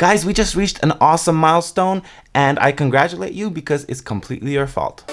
Guys, we just reached an awesome milestone and I congratulate you because it's completely your fault.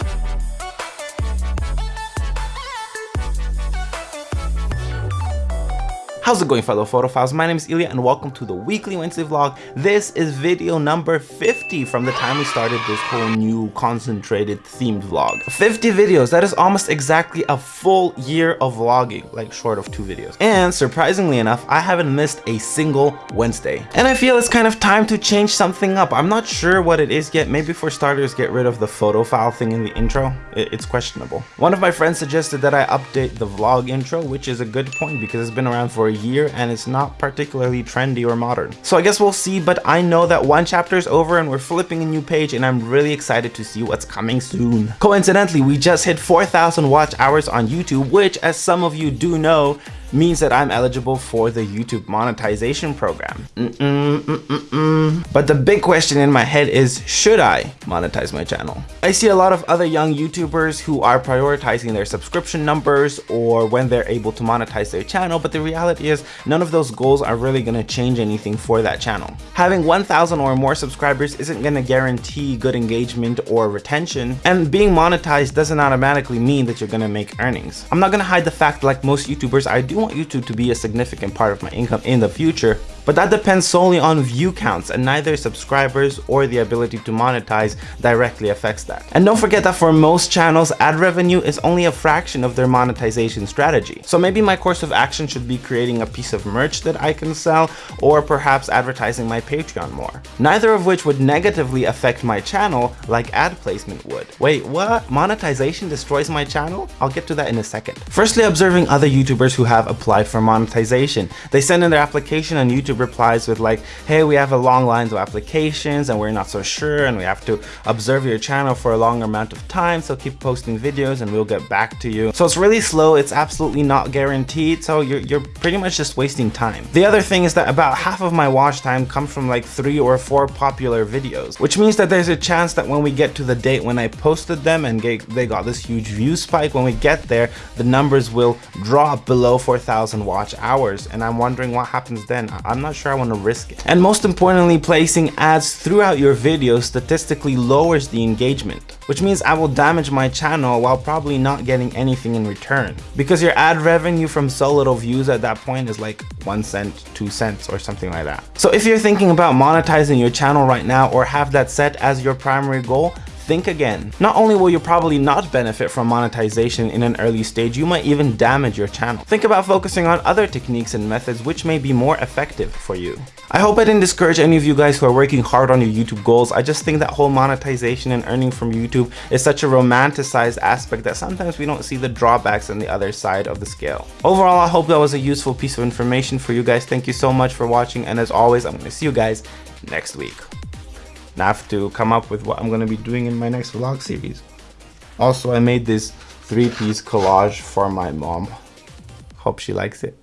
How's it going fellow photophiles? My name is Ilya and welcome to the weekly Wednesday vlog. This is video number 50 from the time we started this whole new concentrated themed vlog. 50 videos, that is almost exactly a full year of vlogging, like short of two videos. And surprisingly enough, I haven't missed a single Wednesday. And I feel it's kind of time to change something up. I'm not sure what it is yet. Maybe for starters, get rid of the photophile thing in the intro. It's questionable. One of my friends suggested that I update the vlog intro, which is a good point because it's been around for a year and it's not particularly trendy or modern. So I guess we'll see, but I know that one chapter is over and we're flipping a new page and I'm really excited to see what's coming soon. Coincidentally, we just hit 4,000 watch hours on YouTube, which as some of you do know, means that I'm eligible for the YouTube monetization program. Mm -mm, mm but the big question in my head is, should I monetize my channel? I see a lot of other young YouTubers who are prioritizing their subscription numbers or when they're able to monetize their channel, but the reality is none of those goals are really gonna change anything for that channel. Having 1,000 or more subscribers isn't gonna guarantee good engagement or retention, and being monetized doesn't automatically mean that you're gonna make earnings. I'm not gonna hide the fact like most YouTubers, I do want YouTube to be a significant part of my income in the future, but that depends solely on view counts and neither subscribers or the ability to monetize directly affects that. And don't forget that for most channels, ad revenue is only a fraction of their monetization strategy. So maybe my course of action should be creating a piece of merch that I can sell or perhaps advertising my Patreon more. Neither of which would negatively affect my channel like ad placement would. Wait, what? Monetization destroys my channel? I'll get to that in a second. Firstly, observing other YouTubers who have applied for monetization. They send in their application on YouTube replies with like, hey, we have a long lines of applications and we're not so sure and we have to observe your channel for a longer amount of time. So keep posting videos and we'll get back to you. So it's really slow. It's absolutely not guaranteed. So you're, you're pretty much just wasting time. The other thing is that about half of my watch time comes from like three or four popular videos, which means that there's a chance that when we get to the date when I posted them and they got this huge view spike, when we get there, the numbers will drop below 4,000 watch hours. And I'm wondering what happens then. I'm not not sure I want to risk it. And most importantly, placing ads throughout your video statistically lowers the engagement, which means I will damage my channel while probably not getting anything in return. Because your ad revenue from so little views at that point is like one cent, two cents, or something like that. So if you're thinking about monetizing your channel right now or have that set as your primary goal, think again. Not only will you probably not benefit from monetization in an early stage, you might even damage your channel. Think about focusing on other techniques and methods which may be more effective for you. I hope I didn't discourage any of you guys who are working hard on your YouTube goals. I just think that whole monetization and earning from YouTube is such a romanticized aspect that sometimes we don't see the drawbacks on the other side of the scale. Overall, I hope that was a useful piece of information for you guys. Thank you so much for watching and as always, I'm going to see you guys next week. I have to come up with what I'm going to be doing in my next vlog series. Also, I made this three-piece collage for my mom. Hope she likes it.